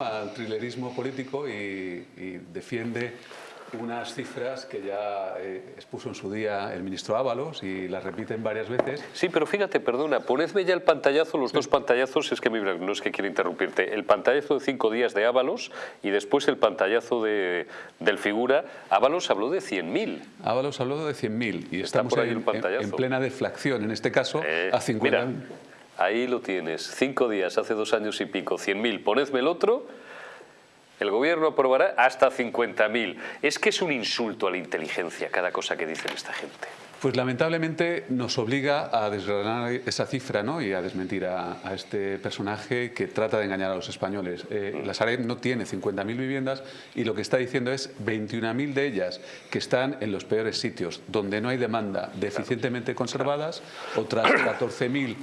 al trilerismo político y, y defiende unas cifras que ya eh, expuso en su día el ministro Ábalos y las repiten varias veces. Sí, pero fíjate, perdona, ponedme ya el pantallazo, los dos pantallazos, es que no es que quiera interrumpirte, el pantallazo de cinco días de Ábalos y después el pantallazo de, del figura. Ábalos habló de 100.000. Ábalos habló de 100.000 y estamos en, en, plena deflación, en este caso, Eh, a 50.000. Ahí lo tienes, cinco días, hace dos años y pico, 100.000. Ponedme el otro, el gobierno aprobará hasta 50.000. Es que es un insulto a la inteligencia cada cosa que dicen esta gente. Pues lamentablemente nos obliga a desgranar esa cifra ¿no? y a desmentir a, a, este personaje que trata de engañar a los españoles. Eh, la Sareb no tiene 50.000 viviendas y lo que está diciendo es 21.000 de ellas que están en los peores sitios, donde no hay demanda, deficientemente conservadas, otras 14.000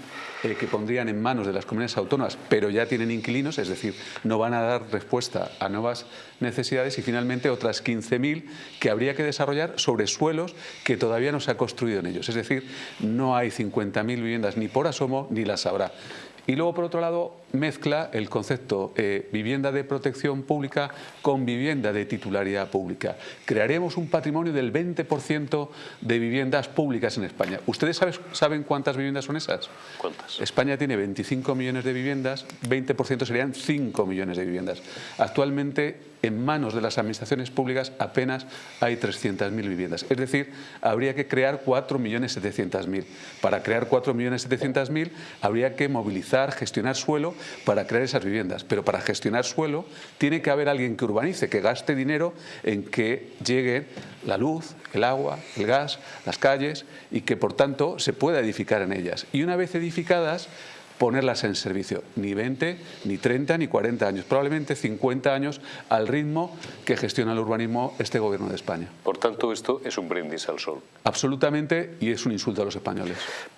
eh, que pondrían en manos de las comunidades autónomas, pero ya tienen inquilinos, es decir, no van a dar respuesta a nuevas necesidades y finalmente otras 15.000 que habría que desarrollar sobre suelos que todavía no se ha construido en ellos. Es decir, no hay 50.000 viviendas ni por asomo ni las habrá. Y luego, por otro lado, mezcla el concepto eh, vivienda de protección pública con vivienda de titularidad pública. Crearemos un patrimonio del 20% de viviendas públicas en España. ¿Ustedes saben, saben cuántas viviendas son esas? ¿Cuántas? España tiene 25 millones de viviendas, 20% serían 5 millones de viviendas. Actualmente, en manos de las administraciones públicas apenas hay 300.000 viviendas. Es decir, habría que crear 4.700.000. Para crear 4.700.000 habría que movilizar, gestionar suelo para crear esas viviendas. Pero para gestionar suelo tiene que haber alguien que urbanice, que gaste dinero en que llegue la luz, el agua, el gas, las calles y que por tanto se pueda edificar en ellas. Y una vez edificadas, ponerlas en servicio. Ni 20, ni 30, ni 40 años. Probablemente 50 años al ritmo que gestiona el urbanismo este gobierno de España. Por tanto, esto es un brindis al sol. Absolutamente, y es un insulto a los españoles.